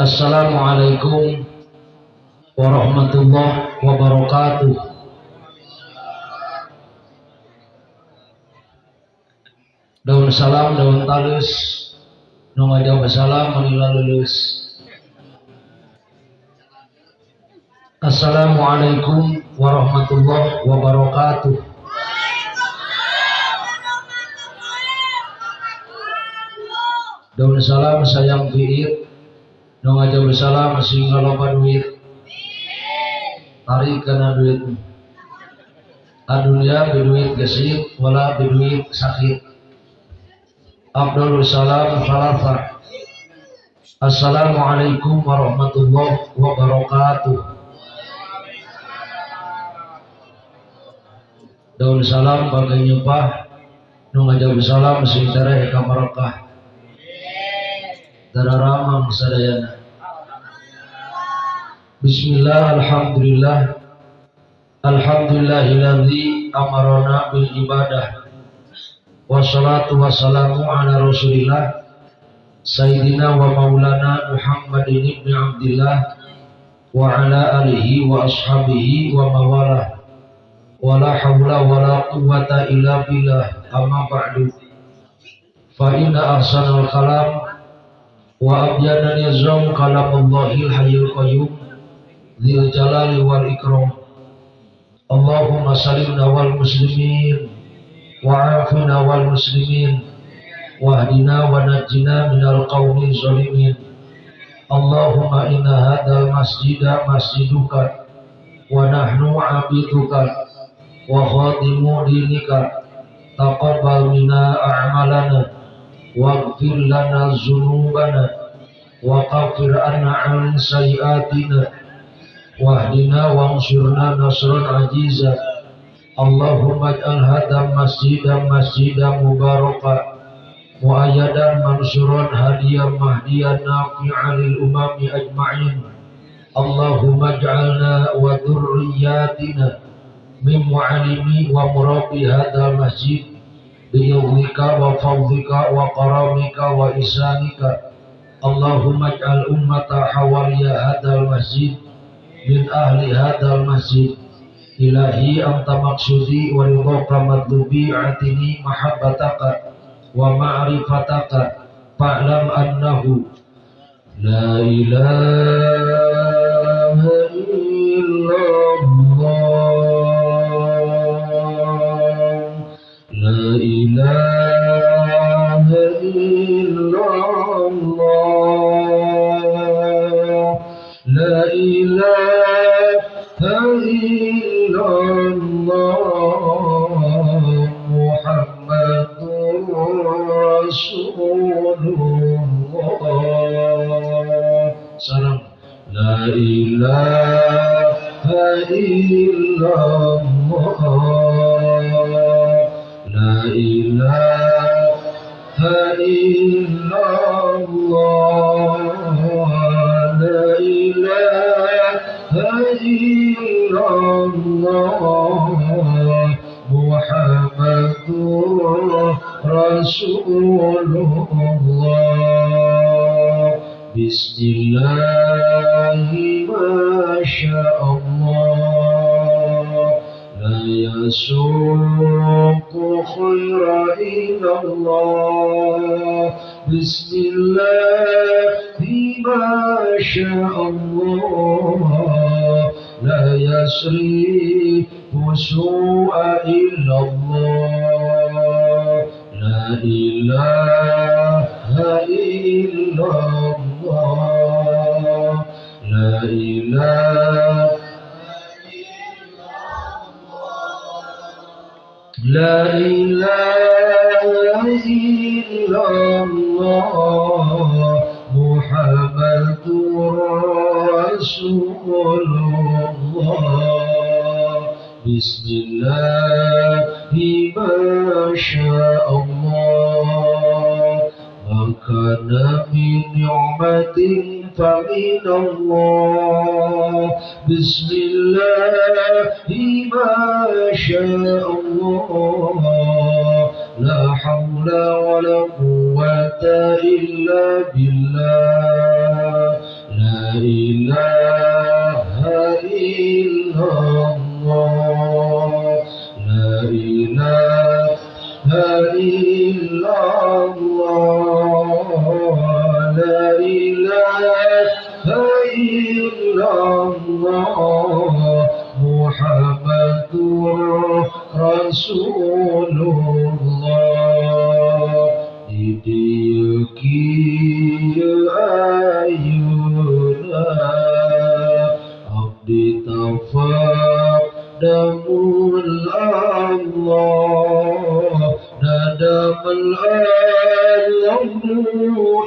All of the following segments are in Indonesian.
Assalamualaikum warahmatullahi wabarakatuh. Daun salam, daun talus, nunga jawab salam, menila lulus. Assalamualaikum warahmatullahi wabarakatuh. Daun salam sayang fiir nu ngajak bersalam masih ngaloba duit. Tarik kena duit. Adunya biduit gesit wala biduit sakit. Abdul Salam Falafa Assalamualaikum warahmatullahi wabarakatuh Daun salam bagai nyupah. Nu ngajak salam sing tereh kamarokah Dararamang sadayana. Bismillah Alhamdulillah. Alhamdulillahilladzi amarona bil ibadah. Wassalatu wassalamu ala rasulillah. Sayyidina wa maulana Muhammadin ibn Abdillah Wa ala alihi wa ashabihi wa mawalah Wa la hawla wa la quwata illa billah. Amma ba'du. Fa inna ahsanal kalam. Wa abyana nizam kalamallahi hayyul qayyum. Dzil jalali wal ikram. Allahumma salimna wal muslimin. Wa afina wal muslimin. Wahdina wa najjina minal qawmi zalimin Allahumma inna hadha masjida masjiduka wa nahnu abiduka wa khadimu dinika taqabbal minna a'malana واغفر لنا ذنوبنا وكفر عنا عن سيئاتنا واهدنا وانصرنا نصرا عزيزا اللهم اجعل هذا المسجد مسجدا مباركا مؤيدا منصورا هديا مهديا نافعا للامم اجمعين اللهم اجعلنا وذرياتنا من معلمي ومربي هذا المسجد biyawlika wa fawdika wa karamika wa isanika Allahumma ij'al ummata hawaliya hadal masjid min ahli hadal masjid ilahi anta maksudi wa ridhaka madlubi atini mahabbataka wa إله إلا الله. لا إله إلا الله. محمد رسول الله. سلام لا إله إلا الله. لا إله إلا الله بسم الله ما شاء الله. لا يسري سوء إلا الله. لا إله إلا الله. لا إله لا إله بسم الله ما شاء الله. ما كان من نعمة فمن الله. بسم الله ما شاء الله. لا حول ولا قوة إلا بالله. لا إله إلا الله. لا إله إلا الله لا إله إلا الله محمد رسول الله آل امرؤ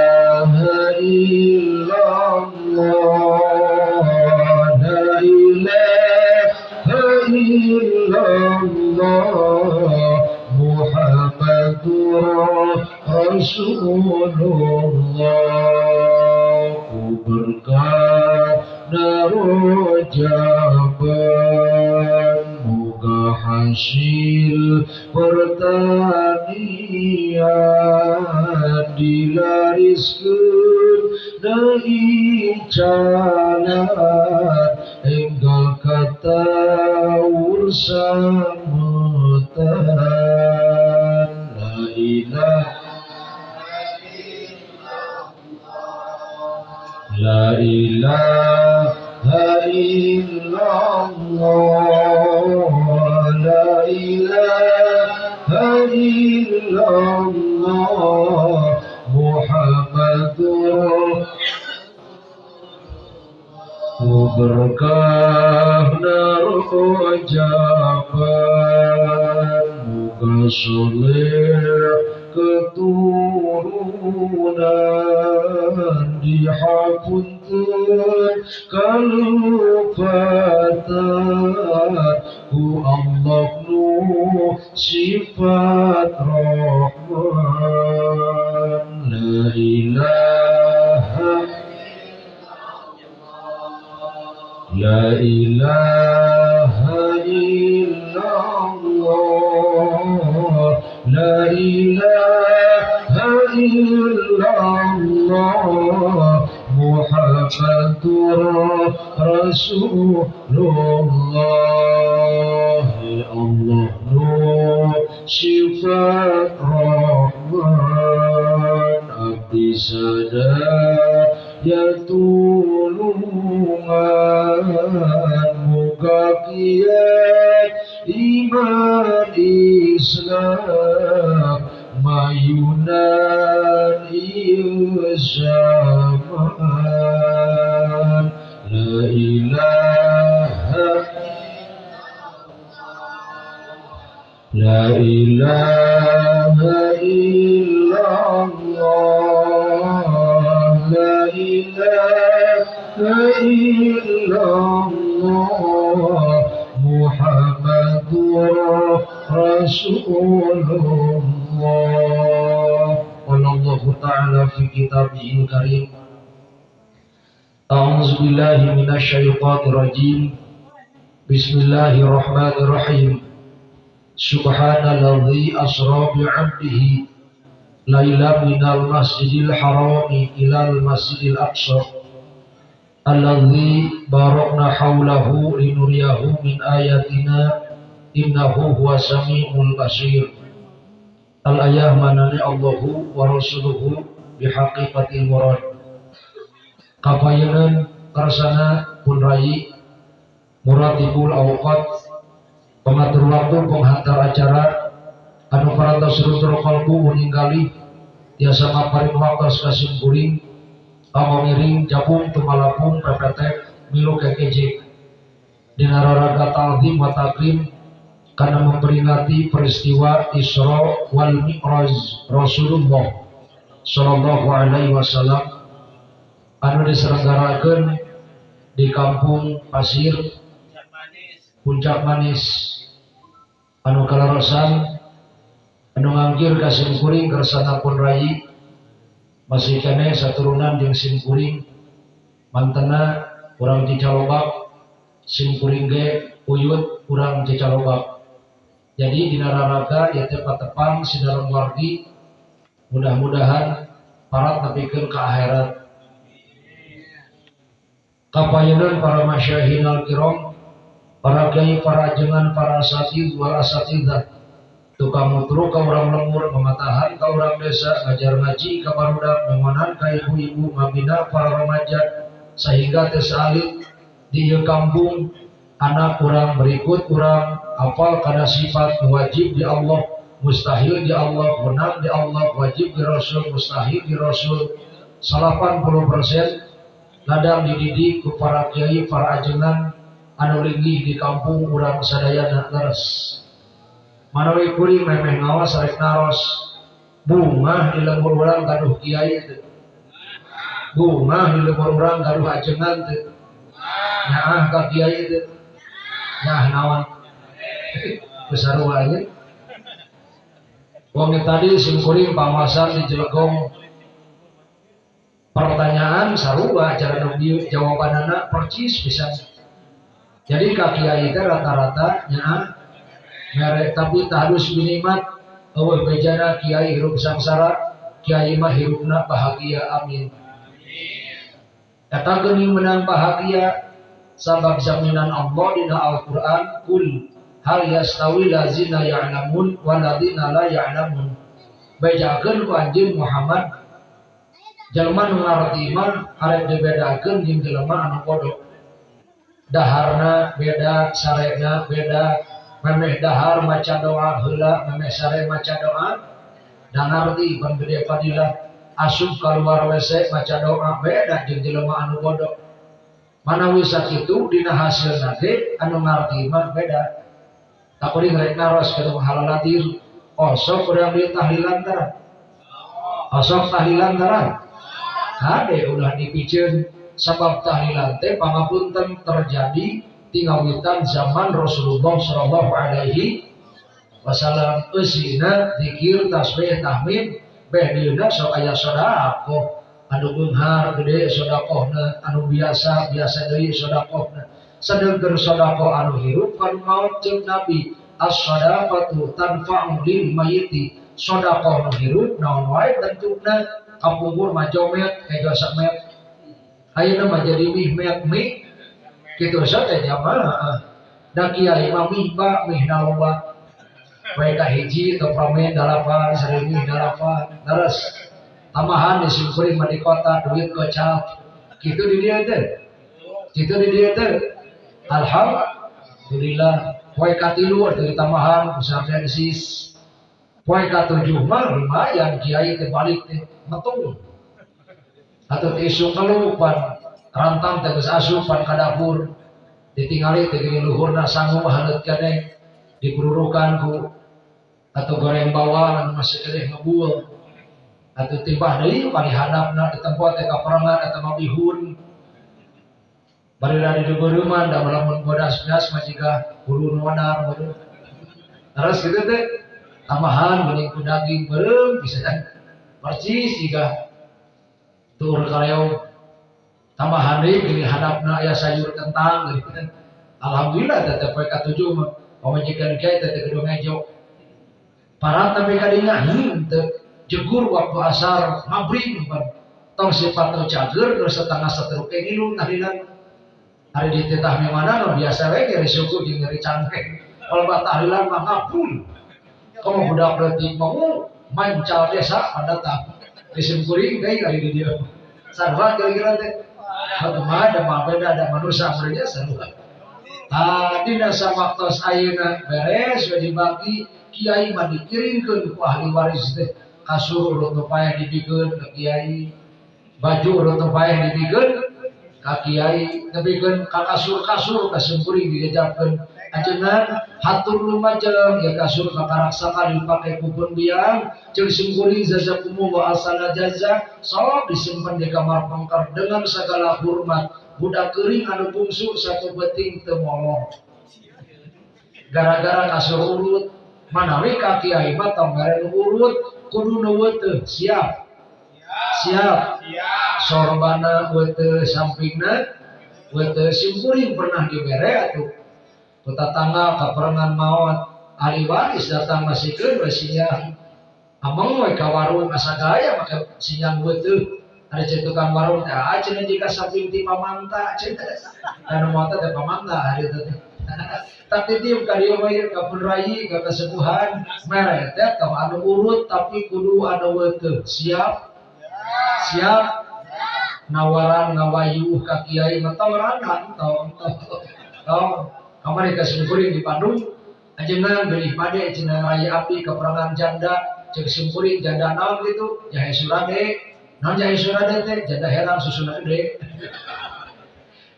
Ku berkata rojaban Moga hasil pertanian dilariskeun deui canan enggal kata ursamutan La ilaha illallah La ilaha illallah Muhammadur Ku berkah narojaban Muka soleh keturunan dihapunten kalupatan ku Allah nu sifat rahman. La ilaha La ilaha illallah. La ilaha illallah Muhammadur Rasulullah Ya Allah Nur Sifat Rahman Abdi sadar Ya tulungan bahagia iman Islam mayunan zaman la ilaha la ilaha illallah la ilaha illallah Muhammadur Rasulullah قال الله تعالى في كتابه الكريم أعوذ بالله من الشيطان الرجيم بسم الله الرحمن الرحيم سبحان الذي أسرى بعبده ليلا من المسجد الحرام إلى المسجد الأقصى الذي باركنا حوله لنريه من آياتنا إنه هو سميع البصير al-ayah manani Allahu wa rasuluhu bihaqiqatil murad kapayanan karsana pun rai muratibul awqat pengatur waktu penghantar acara anu paranta surutro kalbu meninggali tiasa maparin wakas kasim kuring amo miring jabung tumalapung pepetek milu kekeje dinararaga talzim wa takrim karena memperingati peristiwa Isra wal Mi'raj Rasulullah Sallallahu Alaihi Wasallam anu diselenggarakan di kampung pasir puncak manis. Anu kalarasan anu ngangkir ka simkuring kersana pun rai masih kene saturunan jeung simkuring mantena kurang cicalobak simkuring ge uyut kurang cicalobak jadi di nararaga ya tepat-tepat dalam wargi mudah-mudahan para tapi ke akhirat. Kapayanan para masyahin al-kiram, para kiai, para jengan, para asatid, wal asatidah. Tukang mutru ka orang lemur, mematahan ka orang desa, ngajar ngaji ka barudak, memanan ka ibu-ibu, mabina para remaja, sehingga tesalit di kampung anak kurang berikut kurang apal karena sifat wajib di Allah mustahil di Allah menang di Allah wajib di Rasul mustahil di Rasul. 80% ladang dididik ku para kiai para ajengan anu linggih di kampung urang sadayana leres manawi kuring memeh ngawas sarek naros. Bunga di lembur urang gaduh kiai itu bunga di lembur urang gaduh ajengan itu nyaah ka kiai itu nah nawan besar wanya Wong tadi singkuring pamasan di Jelegong pertanyaan sarua cara nabi jawaban anak percis bisa jadi kaki itu rata-rata nya merek tapi harus minimat. Awal bejana kiai hirup samsara kiai mah hirupna bahagia amin. Kata geni menang bahagia sabab jaminan Allah dina Al-Quran kul hal yastawi lazina ya'lamun waladina la ya'lamun. Bejakeun ku anjeun Muhammad jelema nu ngarti mah arek dibedakeun jeung jelema anu bodoh daharna beda sarena beda memeh dahar maca doa heula memeh sare maca doa. Dan ngarti pan gede fadilah asup keluar WC maca doa beda jeung jelema anu bodoh mana wisat itu dina hasil nage anu ngarti mah beda tak kuring rek naros ke halal nadir osok udah beli tahlilan tarang osok tahlilan tarang hade udah dipijen sebab tahlilan teh pangapunten terjadi tinggawitan zaman Rasulullah Shallallahu Alaihi Wasallam. Usina dikir tasbih tahmid. Beh dina sok aya sodako anu beunghar gede sodakohna. Anu biasa biasa deui sodakohna sedengkeun sodako anu hirup kan maut jeung nabi. As-sadaqatu tanfa'u lil mayiti sodakoh anu hirup naon wae bentukna kapungkur mah jomet ega samet ayeuna mah jadi mih met mih. Kitu saja jamaah. Da kiai mah mih ba mih naloba bae ka hiji atau pramen dalapan sering mih dalapan daras tambahan disimpulin di kota duit gocap gitu di dia itu gitu di dia itu alhamdulillah. Poe katilu dari tambahan besar densis poe katujuh mah lumayan kiai teh balik teh metung. Atau isu kelupan rantang tegas asupan ka dapur ditingali teh luhurna sanggup halet kene. Dipururukan ku. Atau goreng bawang anu masih kelih ngebuel atau timbah deui bari hadapna di tempat teh kaperangan atau mabihun bari dari dibeureman da lamun bodas-bodas mah jiga bulu nodar beureum terus gitu teh tambahan bening ku daging beureum bisa kan? Percis jika tur kaleo tambahan deui gini hadapna aya sayur kentang gitu kan alhamdulillah tetep poe katujuh mah. Pamajikan kiai tetep gedung ngejo para tapi kadinga henteu jegur waktu asar maghrib pan tong sifat teu cager terus setengah setruk ngilu tahlilan hari di tetah mana biasa we nyeri suku jeung nyeri cangkeng kalau tahlilan mah ngapun kamu budak berarti mau mancal desa pada tak isim kuring kayak kali di dia. Sarwa kira-kira teh Bagaimana ada mabeda ada manusia mereka sarwa. Tadi nasa waktu ayana beres sudah dibagi kiai mah dikirimkeun ku ahli waris teh kasur urut payah dibikeun ke kiai. Baju urut payah dibikeun ka kiai dibikeun ka kasur-kasur ka sempuri dijajabkeun ajengan hatur lumajeng ya kasur ka karaksakan dipake kupun biang. Jeung sempuri jazakumullah wa asana jaza sok disimpan di kamar pangkar dengan segala hormat. Budak kering anu bungsu satu beting temolong gara-gara kasur urut manawi kaki kiai mah tonggaran urut kudu nu siap siap. Sorbana wete sampingna wete simpuring pernah dibere atuh. Tangga kaperangan maut. Ahli waris datang masih ke siang amang we ka warung asa gaya maka siang wete ada cetukan warung teh aja ah, jika samping ti pamanta cenah karena mau teh pamanta hari itu tapi tim kali mah ka rai ka kesepuhan mere teh anu urut tapi kudu ada wete siap siap? Nawaran ngawayu ka kiai mah tawaran tong tong kamari ka di Bandung ajengan beli pade cenah raya api keperangan janda cek simkuring janda naon gitu. Ya surade. Nah jadi sudah teh? Janda heran susuna gede.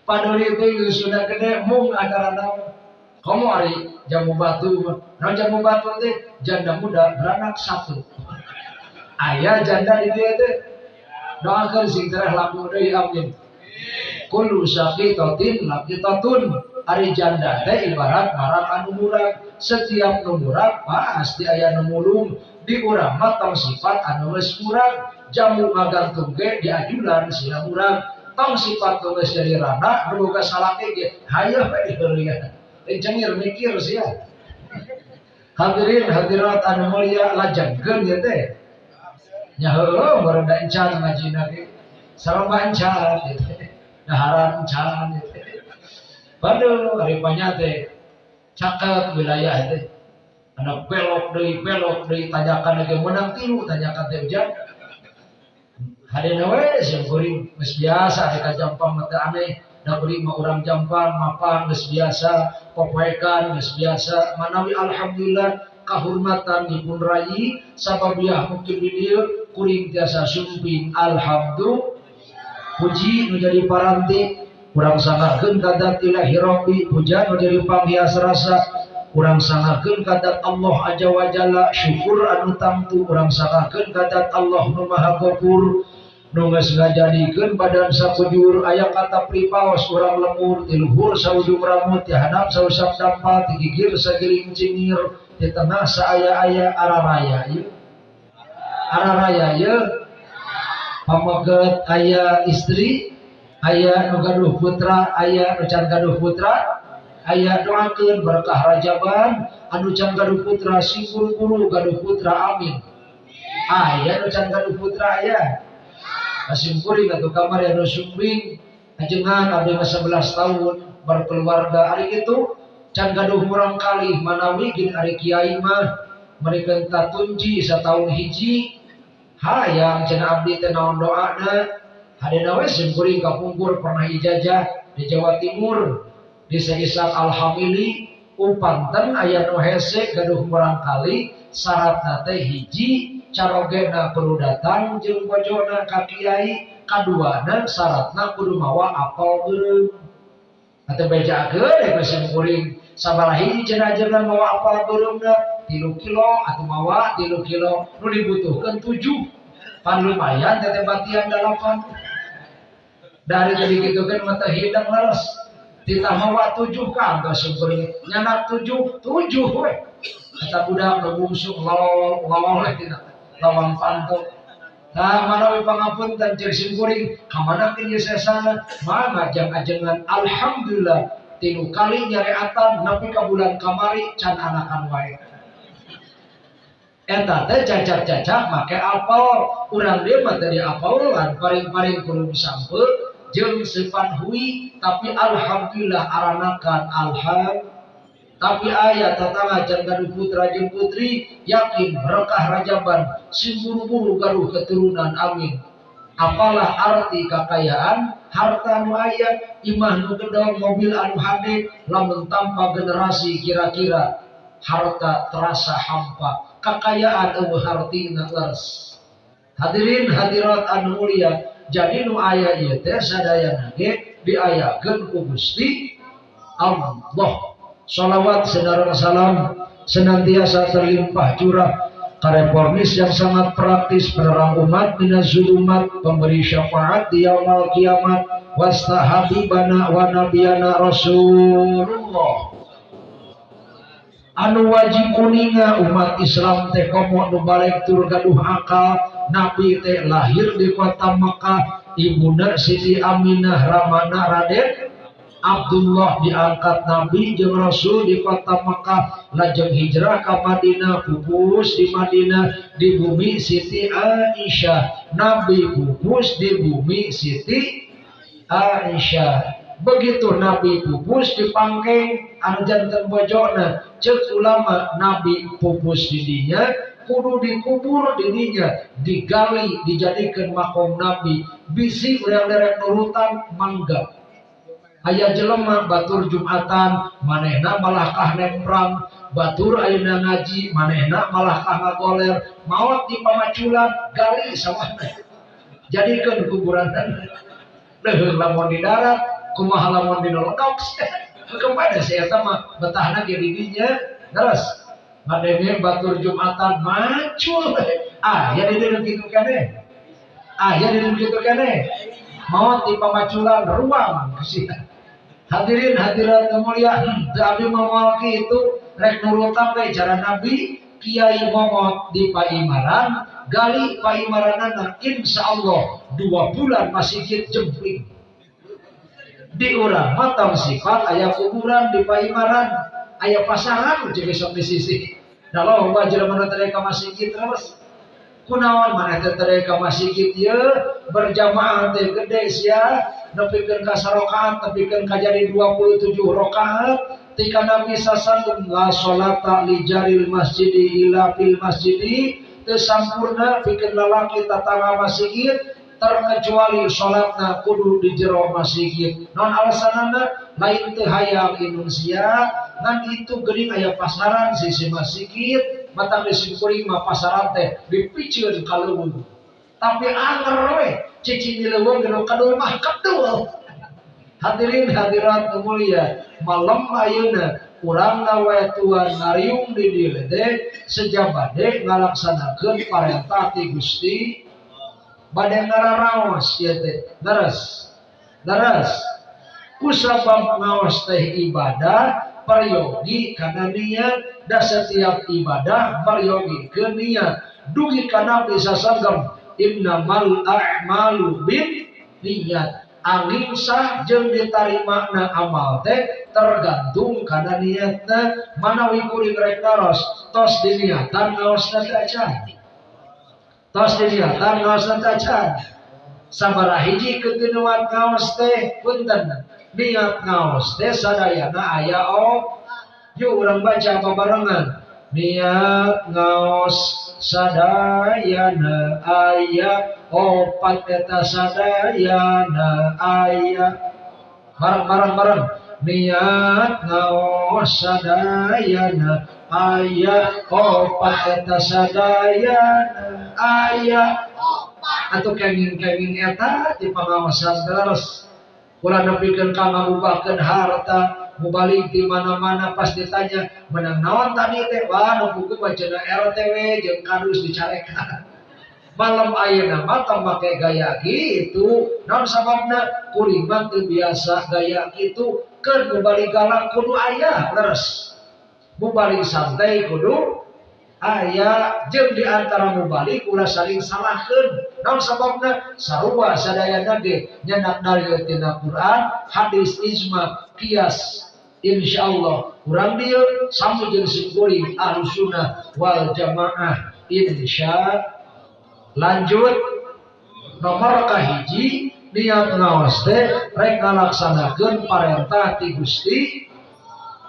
Padori itu susuna gede mung acara naon. Kamu hari jamu batu, nah jamu batu teh? Janda muda beranak satu. Ayah janda di dia teh doakan sing terah laku deui amin. Kullu sakitatin laqitatun hari janda teh ibarat marak anu setiap nu murah pasti aya nu mulung di urang mah sifat anu geus kurang jamu ngagantung ge di ajudan sila urang. Tong sifat tulis dari rana berboga salah ge hayah bae dieulian cengir mikir sia hadirin hadirat anu mulia lajengkeun ya teh nya heueuh merenda encan ngajina ge sareng encan gitu daharan encan gitu Baduh, hari teh cakep wilayah teh anak belok dari belok dari tanyakan lagi. Menang tilu tanyakan teh hujan hari nawe yang kuring mes biasa ada jampang mata aneh. Da mah orang jampang mapan mes biasa. Popoekan mes biasa. Manawi alhamdulillah kehormatan pun rayi sababiah mungkin dia kuring tiasa sumping. Alhamdulillah. Puji menjadi paranti. Kurang sangakeun kadat ilahi rabbi. Puja menjadi panghias rasa kurang sangakeun kadat Allah aja wajalla syukur anu tamtu kurang sangakeun kadat Allah nu maha gopur. Nunges ngajadikeun badan sakujur aya kata pripaos urang lemur. Ti luhur saujung rambut ti hadap sausap dampal ti gigir sagiling cingir ti tengah saaya-aya araraya ieu araraya ieu pameget aya istri aya nu gaduh putra aya nu gaduh putra aya doakeun berkah rajaban anu can gaduh putra sing guru-guru gaduh putra amin. Aya nu gaduh putra aya Kasimpuri atau kamar yang sumbing. Ajengan ada 11 tahun berkeluarga hari itu can gaduh murang kali manawi gin hari kiai mah. Mereka tunji setahun hiji. Hayang cina abdi teh naon doana hari nawe simkuring kapungkur pernah ijazah di Jawa Timur. Diseisak alhamili umpanten aya nu hese gaduh kurang kali syarat nate hiji. Carogena perlu datang jeung bojona ka kiai kaduana syaratna kudu mawa apal beureum atau bejakeun ya mesin kuring sabarahi cenah mawa apal beureumna tilu kilo atau mawa tilu kilo. Nu dibutuhkan tujuh. Pan lumayan tete batian dalapan dari tadi gitu kan mata hidang laras kita mawa tujuh kan gak sempurna nyanak tujuh tujuh we. Kata budak ngebungsung lawang lawang leh tidak lawang pantuk Nah, manawi pangapun dan cek kuring, kamana kini sesana, mana jang ajengan Alhamdulillah, tilu kali atan napi ke bulan kamari can anakan wae. Eta teh cacat-cacat make apel, urang dia tadi apelan paring-paring kudu sampe jeung sepan hui, tapi alhamdulillah aranakan alhamdulillah tapi ayat tetangga jangan putra jeung putri yakin berkah rajaban si buru-buru garuh keturunan amin. Apalah arti kekayaan harta nu aya imah nu gedong mobil anu hade lamun tanpa generasi kira-kira harta terasa hampa. Kekayaan eueuh hartina leres hadirin hadirat anu mulia jadi nu aya ieu teh sadayana ge diayakeun ku Gusti Allah. Salawat saudara salam senantiasa terlimpah curah kareformis yang sangat praktis penerang umat minas zulumat pemberi syafaat di yaumul kiamat. Wasta habibana wa nabiyana rasulullah. Anu wajib kuninga umat Islam teh komo nu balik tur gaduh akal nabi teh lahir di kota Mekah ibunda Siti Aminah Ramana Raden Abdullah diangkat Nabi jeung Rasul di kota Mekah. Lajeng hijrah ke Madinah pupus di Madinah di bumi Siti Aisyah. Nabi pupus di bumi Siti Aisyah. Begitu Nabi pupus di Pangkeng janten bojona cek ulama Nabi pupus di dinya kudu dikubur dirinya digali dijadikan makom Nabi. Bisi udah derek nurutan mangga ayah jelema batur Jumatan manehna malah kah perang. Batur ayeuna ngaji manehna malah kah ngagoler maut di pamaculan gali sama jadikan kuburan. Deh lamun di darat kumaha lamun di nolokok kepada saya sama betahna ge didinya terus ngadenge batur Jumatan macul ah ya di kitu kene. Ah ya di kitu kene. Maut di pamaculan ruang. Kesian Hadirin hadirat kemuliaan, Abi memiliki itu rek nurutan ke cara Nabi Kiai Momot di Paimaran, gali Paimaranana insya Allah dua bulan masih jempling. Di urang mata sifat ayah kuburan di Paimaran, ayah pasaran jadi di sisi. Kalau wajib mana mereka masih terus kunaon mana teh ka masjid ieu berjamaah teh gede sia nepikeun ka sarokaat nepikeun ka jadi 27 rakaat tika Nabi sasallam la salata li jaril masjidi ila fil masjidi teu sampurna pikeun lalaki tatangga masjid terkecuali salatna kudu di jero masjid. Non alasanana lain teu hayang indonesia ngan itu geuning aya pasaran sisi masjid mata mesin kuring mah pasaran teh dipicieun ka tapi anger we cici di leuweung geus kadul mah kedul hadirin hadirat mulia malam ayeuna urang we tuan ngariung di teh sejabade ngalaksanakeun parentah ti Gusti. Bade ngararaos ieu teh daras daras kusabab ngaos teh ibadah peryogi karena niat dan setiap ibadah peryogi ke niat dugi karena bisa sanggam innamal a'malu bin niat. Angin sah jeng diterima na amal teh tergantung karena niatnya. Mana wikuring rek naros tos diniatan ngaos acan tos diniatan ngaos acan sabaraha hiji kegenuan ngaos teh punten niat ngaos. Teh sadayana aya oh. Yuk urang baca barengan? Niat ngaos. Sadayana aya. Opat eta sadayana aya. Bareng bareng bareng. Niat ngaos. Sadayana aya. Opat eta sadayana aya. Atau kenging-kenging eta di pengawasan terus Kula nepikeun ka ngabubakeun harta mubalik di mana-mana. Pas ditanya menang naon tadi teh? Wah nu buku bacana RTW jeung kadus dicarekan. Malam ayeuna mata make gaya gitu. Naon sababna? Kuring mah gaya gitu. Keur mubalik galak kudu aya leres. Mubalik santai kudu aya jeung di antara mubalik ulah saling salahkeun. Naon sababna? Sarua sadayana ge nyenak dalil tina Quran hadis ijma kias insyaallah. Kurang dia sama jeung sikuring ahlu sunnah wal jamaah. Insya lanjut. Nomor kahiji niat ngawas teh rek ngalaksanakeun parentah ti Gusti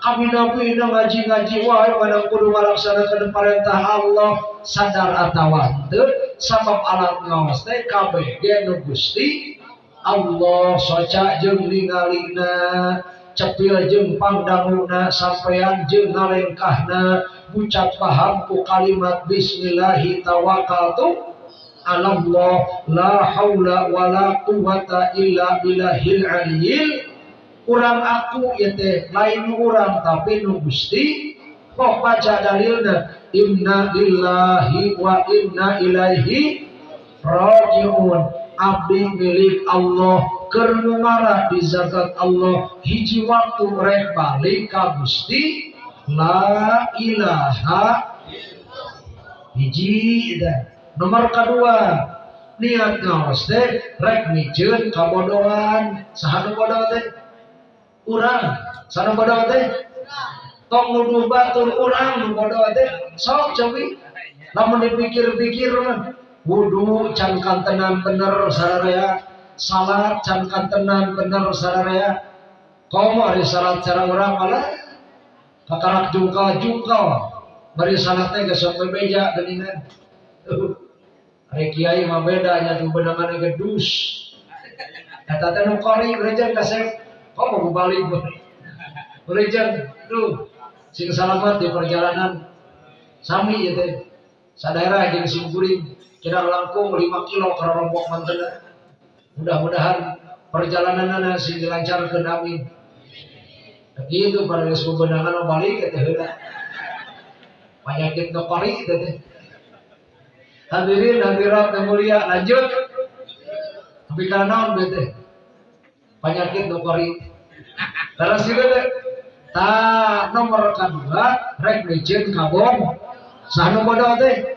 kami nabi ngaji-ngaji wae pada kudu ngalaksanakeun perintah Allah sadar atawa teu sabab alat ngaos teh kabeh ge nu Gusti Allah soca jeung ningalina cepil jeung pangdanguna sampean jeung ngalengkahna ucap paham ku kalimat bismillahi tawakkaltu ala Allah la haula wala quwata illa billahil aliyil kurang aku ya lain kurang tapi nu Gusti kok baca dalilna? Inna lillahi wa inna ilaihi rajiun. Abdi milik Allah kermumara di zakat Allah hiji waktu rek balik ka Gusti la ilaha hiji dan nomor kedua niat ngawas teh rek mijeun kabodohan. Saha bodoh teh urang. Sana bodoh teh tong nuduh batur urang nu bodoh teh sok cobi. Lamun dipikir-pikir mah wudu can kantenan bener sararea. Salat can kantenan bener sararea. Komo ari salat cara urang malah. Kakarak jungkal-jungkal. Bari salat teh geus bebeja geuningan Ari kiai mah beda nya tuh bedangan gedus. Eta teh nu kori gereja kasep kok mau balik Berijan tuh sing selamat di perjalanan. Sami ya teh. Sadara jeung sing kuring kira langkung 5 kilo ke rombok mantena mudah-mudahan perjalanan anak sing dilancarkeun amin begitu pada geus bebenangan balik eta heula penyakit nu kori teh. Hadirin hadirat yang mulia lanjut. Tapi kana naon bete penyakit nu kori Terus juga ta nomor kedua rek licin kabon sanu bodoh teh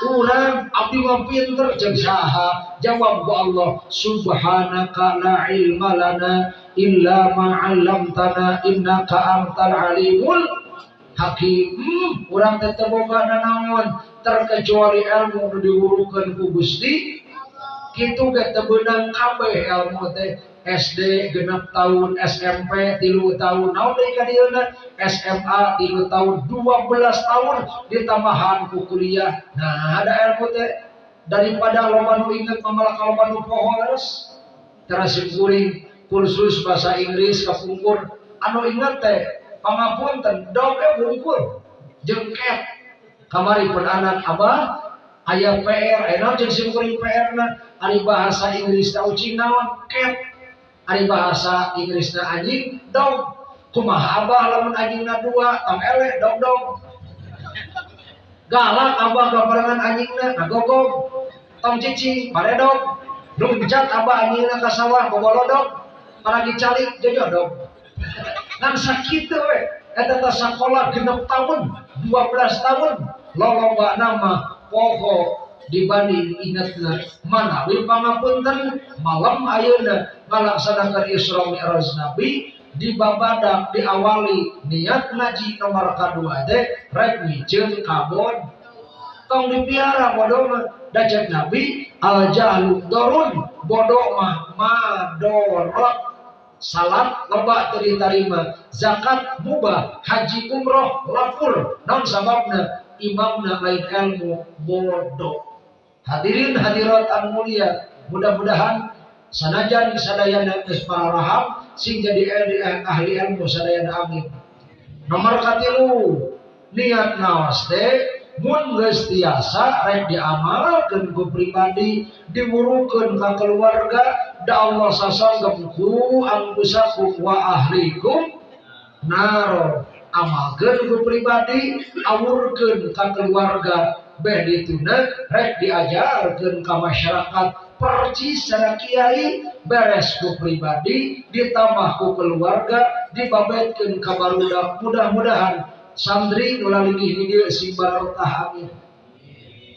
Urang abdi mah pinter saha? Jawab ku Allah subhanaka la ilma lana illa ma 'allamtana innaka antal alimul hakim. Hmm, urang teh teu boga terkecuali ilmu nu diurukeun ku Gusti. Kitu ge teu beunang kabeh ilmu teh SD genap tahun SMP tilu tahun. Naon deui SMA tilu tahun. 12 tahun ditambahan ku kuliah. Nah ada ilmu teh. Daripada loba nu inget malah loba nu poho leres terus kuring kursus bahasa Inggris kapungkur. Anu inget teh pangapunten doge bungkur. Jengket kamari pun anak abah ayah PR enak jeung sim kuring PR na? Ari bahasa Inggris tau cing naon ket Ari bahasa Inggrisna anjing dog. Kumaha abah lamun anjingna dua tong elek dog dog. Galak abah gambarangan anjingna ngagogog. Tong cici dog. Luncat abah anjingna ka sawah bobolodog. Paragi calik jojodog. Ngan sakit we. Eta teh sakola genep tahun, 12 tahun. Lolomba nama poho dibanding ingatna manawi pangapunten malam ayeuna ngalaksanakeun Isra Mi'raj Nabi di babadak diawali niat ngaji nomor kedua teh rek mijeun kabon. Tong dipiara bodoh mah dajat Nabi al jahlu dorun bodoh mah madorot. Salat loba terima zakat mubah haji umroh lapur. Non sababna imamna lain ilmu bodoh Hadirin hadirat anu mulia, mudah-mudahan sanajan sadayana geus raham sing jadi ahli ilmu sadayana amin. Nomor katilu niat nawas teh mun geus tiasa rek diamalkeun ku pribadi diwurukeun ka keluarga da Allah sasanggem ku anggusakum wa ahlikum naro amalkeun ku pribadi awurkeun ka keluarga beh dituna rek diajarkeun ka masyarakat percis secara kiai beres ku pribadi ditambah ku keluarga dibabetkeun ka barudak mudah-mudahan santri nulalingih di dieu si barokah amin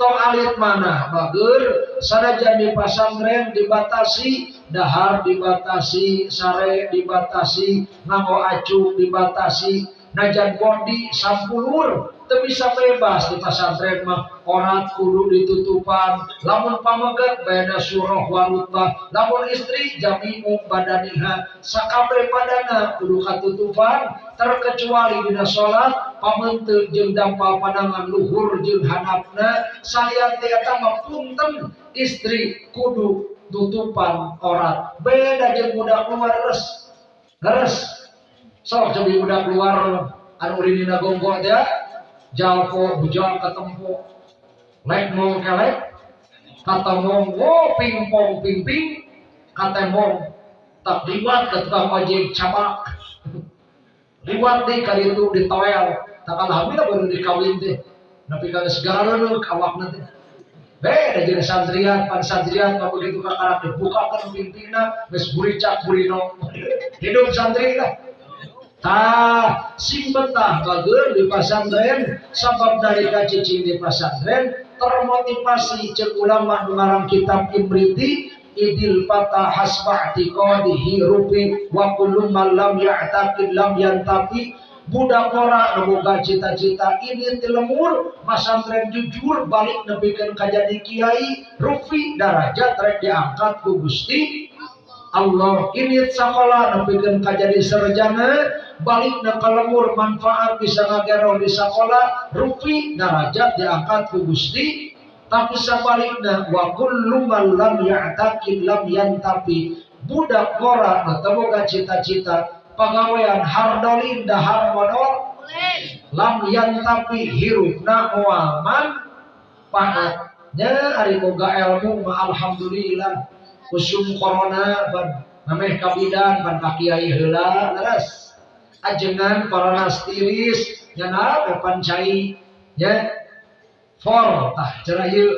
tong alit mana bager? Sanajan di pasantren dibatasi dahar dibatasi sare dibatasi nganggo acu dibatasi najan bondi sampulur tapi bisa bebas di pesantren mah. Orang kudu ditutupan lamun pamegat beda surah warutbah lamun istri jamimu badaniha sakabe padana kudu katutupan terkecuali dina sholat pamenteun jeung dampal pandangan luhur jeung hanapna saya tiata mah punten istri kudu tutupan orang beda jeung budak keluar res res sok jadi budak keluar anu urinina gonggol dia jalko bujang ketempo lek mong kelek kata mong wo pingpong pingping kata mong tak liwat ke tukang ojek cabak liwat di kali itu di toel. Tak hamil baru dikawin deh tapi kalau segala nu kawak nanti. Beda jadi santrian pan santrian kalau begitu kakak dibuka kan pimpinna mes buricak burino hidup santri lah Ah, sing betah bager di pasantren sabab dari kacicing di pasantren termotivasi cek ulama kitab imriti idil patah hasbah tiqadihi rupi wa kullu man lam ya'taqid lam yantafi. Budak ora nemoga cita-cita ini tilemur pasantren jujur balik nebikeun kajadi kiai rufi darajat rek diangkat ku Gusti Allah. Ini sekolah nepikeun kajadi sarjana balik na kalemur manfaat bisa ngagero di sekolah rupi darajat diangkat ku Gusti. Tapi sebaliknya wa kullu man lam ya'taqid lam yantapi budak atau boga cita-cita. Pegawaian hardolin dahar modal lam yantapi hirupna muaman pahatnya hari boga ilmu alhamdulillah. Usum corona ban nameh kabidan ban kakiai heula leres ajengan stiris nyana depan cai ya. For tah cenah ieu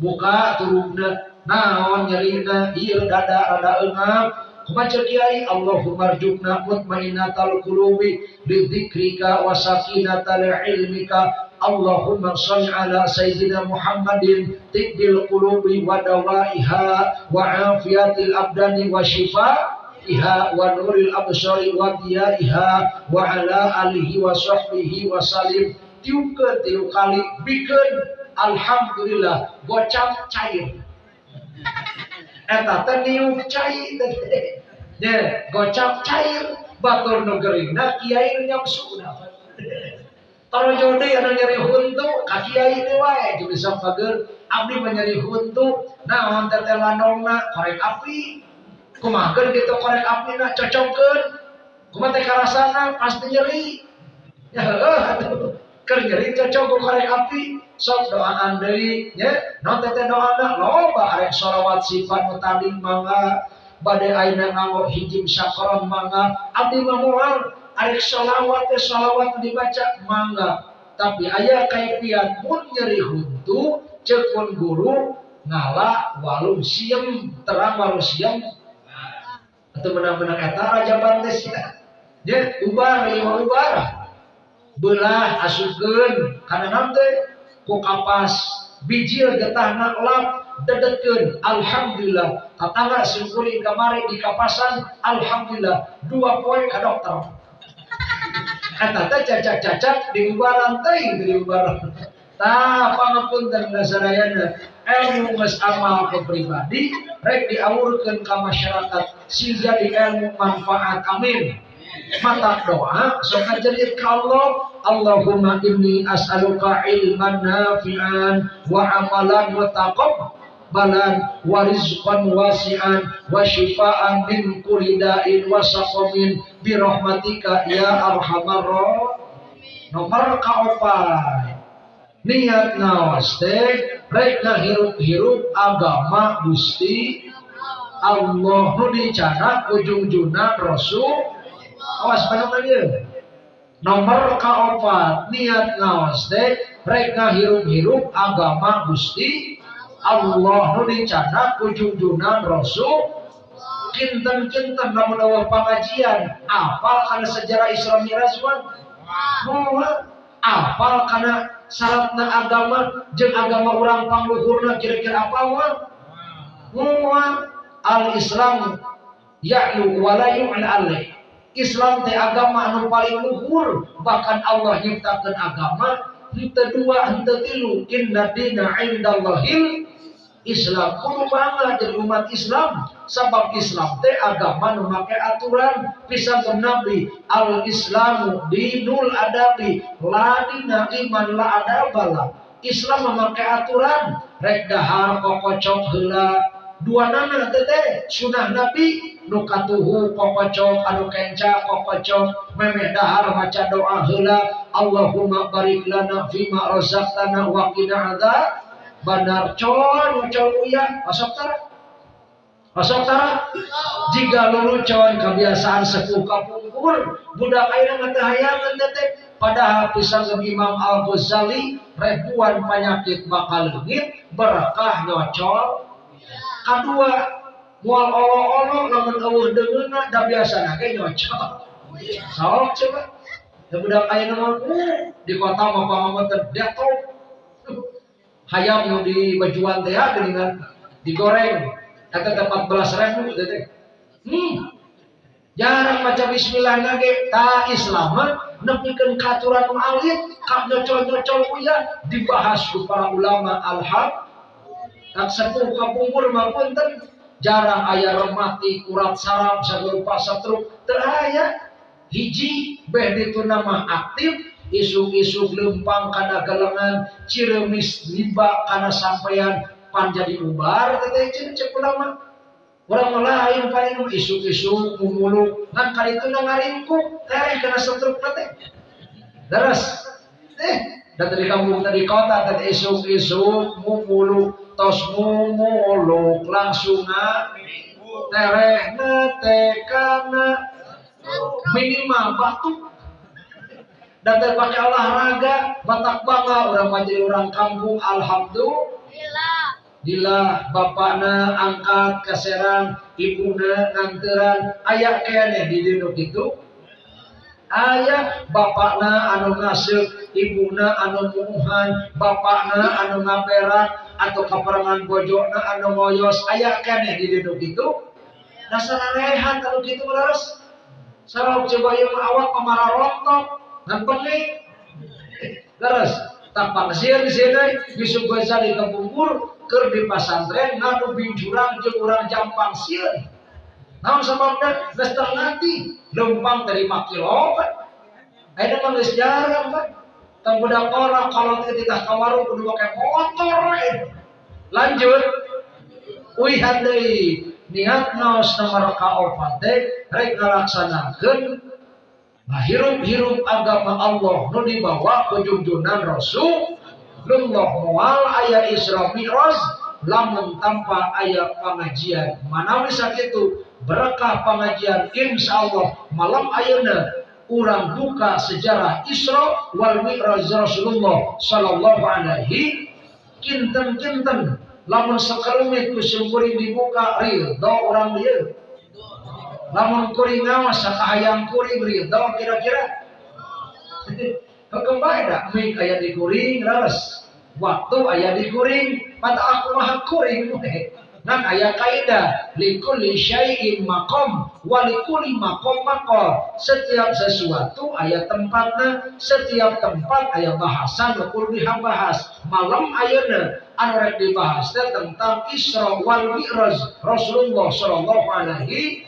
buka turunna naon nyerina ieu dada rada eungap kumaha kiai? Allahumma rjukna mutmainatal qulubi bi dzikrika wa sakinatal ilmika. Allahumma salli ala Sayyidina Muhammadin tibbil qulubi wa dawaiha wa afiyatil abdani wa shifaiha absari wa diyaiha wa ala alihi wa salim. Tiukeun tilu kali bikeun alhamdulillah gocap cair. Eta teh niup cair. Teh gocap cair batur negerina kiai nyamsu kalau jodi ada nyari huntu, kaki ayi itu wae jadi bisa pager abdi menyari huntu. Nah, mantar telanongna korek api. Kumakan gitu korek api nak cocokkan. Kumaha teh karasana pasti nyeri. Ya aduh. Keur nyeri cocok korek api. Sok doaan deui nya. Naon teh doana loba arek sholawat sifat mutadin mangga. Bade aina nganggo hijim syakaron mangga. Abdi mah arek salawat teh salawat dibaca mangga tapi ayah kaifiat mun nyeri huntu cekun guru ngala walum siem terang walum siem atau menang-menang kata raja bantes ya dia ubar lima ubar belah asukeun karena nanti. Ku kapas bijil getahna lap dedetkeun alhamdulillah. Tetangga syukuri kamari di kapasan alhamdulillah. Dua poin ke dokter. Eta teh cacat-cacat di ubaran teuing di ubaran. Tah pangapunten sadayana ilmu geus amal ke pribadi rek diawurkeun ka masyarakat sehingga di ilmu manfaat amin. Mata doa sok ngajerit ka Allah Allahumma inni as'aluka ilman nafi'an wa amalan mutaqabbal balan wa rizqan wasi'an wa shifaan min kulli da'in wa saqamin bi rahmatika ya arhamar nomor kaopat niat nawas teh rek hirup-hirup agama Gusti Allah nu dicana ujung-ujungna Rasul. Awas benar dia nomor kaopat niat ngawas teh rek hirup-hirup agama Gusti Allah nu dicana ujung-ujungna Rasul. Kinten-kinten namun awal pengajian. Apal karena sejarah Islam Mi'raj apal karena syaratna agama jeng agama orang pangluhurna kira-kira apa mual al-Islam ya'lu wala yu'la alaih. Islam teh agama anu paling luhur bahkan Allah nyiptakan agama hente dua hente tilu inna dina indallahil Islam. Kudu bangga jadi umat Islam. Sebab Islam teh agama nu make aturan. Pisan Nabi al Islamu dinul adabi la dina iman la adabala Islam memakai aturan. Rek dahar kokocok heula. Dua nana tete sunah nabi nukatuhu kokocok anu kenca kokocok. Memeh dahar maca doa hela Allahumma barik lana fima razaqtana wa qina adzab bandar con con uya masuk tara. Masuk tara jika lulu con kebiasaan sepuh kapungkur budak ayeuna ngatahayangan tete padahal pisang Imam Al Ghazali ribuan penyakit bakal leungit berkah nyocol. Kedua mual olo-olo awuh dengeuna da biasa nage nyocok sok coba. Da budak aya nama di kota mah pamamat detok hayam di bajuan teh dengan digoreng. Kata tempat belas ribu teh. Hmm. Jarang baca bismillah nage ta Islam nepikeun katuran alit kak nyocol-nyocol kuya dibahas ku para ulama alhaq. Tak sepuh kapungkur mapunten jarang ayah remati kurat sarap sagerupa setruk teraya hiji beh itu nama aktif isu-isu lempang karena gelengan ciremis liba karena sampeyan panjadi ubar teteh cek ulama orang lain paling isu-isu mumuluk ngan kali itu kena setruk teteh terus eh dan dari kampung dari kota tadi isu-isu mumuluk tos mumuluk langsung tereh tekana minimal batu dan terpakai olahraga batak bangga orang menjadi orang kampung alhamdulillah. Dila bapakna angkat keserang ibuna nganteran ayah kene di dino itu. Ayah bapakna anu ngasih ibuna anu muhan bapakna anu ngaperak atau kaperangan bojona anu moyos ayah kene di duduk itu. Dasar rehat kalau gitu beres sarau coba yang awak pemarah rontok pening beres tanpa kesir di sini bisa baca di kebungkur ker di pasantren ngadu binjurang jeung urang jampang sieun naon sababna geus nanti lempang terima kilo kan ada mah geus jarang kan Tang orang kalau ketika kawaru kudu pakai motor. Lanjut. Uihan niat naos nomor kaopat teh rek ngalaksanakeun hirup-hirup agama Allah nu dibawa ku junjunan Rasul Lullah mual ayat Isra Mi'raj lamun tanpa ayat pengajian. Mana bisa itu? Berkah pengajian insya Allah malam ayana urang buka sejarah Isra wal Mi'raj Rasulullah sallallahu alaihi kinten-kinten. Lamun sakarumit ku kuring dibuka ridho orang dia lamun kuring ngawas sakahayang kuring ridho kira-kira? Kembali dah mik ayat di kuring ras waktu ayat di kuring pada aku mah kuring Nan ayat kaidah likulli syai'in makom walikuli makom makom. Setiap sesuatu ayat tempatnya, setiap tempat ayat bahasan biha bahas. Malam ayatnya anu dibahas tentang Isra wal Mi'raj. Rasulullah sallallahu alaihi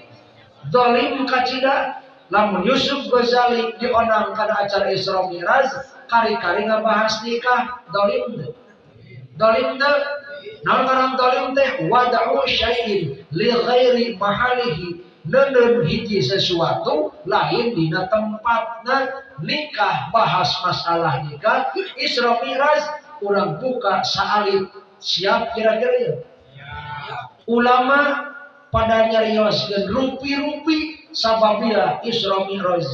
zalim kacida lamun Yusuf Ghazali dionang kana acara Isra Mi'raj. Kari-kari ngabahas nikah. Dolim dolim Naon ngaran dolim teh wada'u syai'in li ghairi mahalihi. Neun hiji sesuatu lain dina tempatna nikah bahas masalah nikah. Isra Mi'raj urang buka saalit siap kira-kira ya. Ulama pada nyarioskeun rupi-rupi sababila Isra Mi'raj.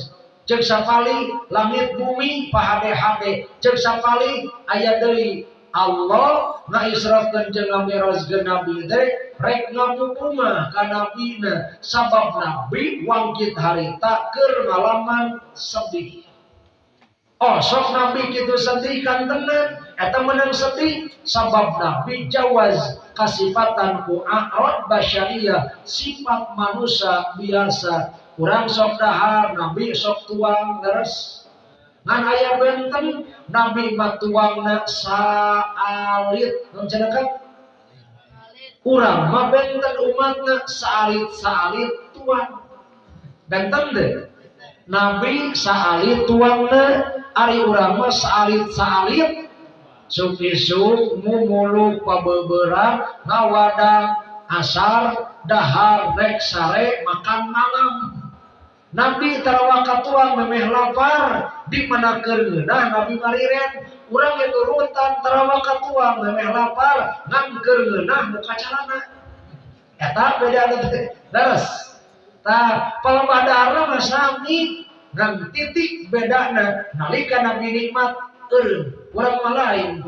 Cek sapali langit bumi pahade-hade cek sapali ayat dari Allah ngaisrafkeun jeung ngamirajkeun nabi teh rek ngapupuma ka nabina sabab nabi wangkit harita keur ngalaman sedih Oh, sok nabi kitu sedih kan tenan eta menang sedih sabab nabi jawaz kasifatan ku a'rad basyariyah sifat manusia biasa. Kurang sok dahar nabi sok tuang deres. Ngan aya benten nabi matuangna saalit. Non cendekan urang mah benten umatna saalit saalit tuang. Benten deh nabi saalit tuangna ari urang mah saalit saalit suk isuk mumuluk pabeberan ngawadang asar dahar rek sare makan malam. Nabi tarawaka tuang memeh lapar di mana kerna Nabi mariren. Urang itu rutan tarawaka tuang memeh lapar ngan kerna muka calana eta beda ada daras tah palembadara masami ngan titik bedana nalika Nabi nikmat eur urang malain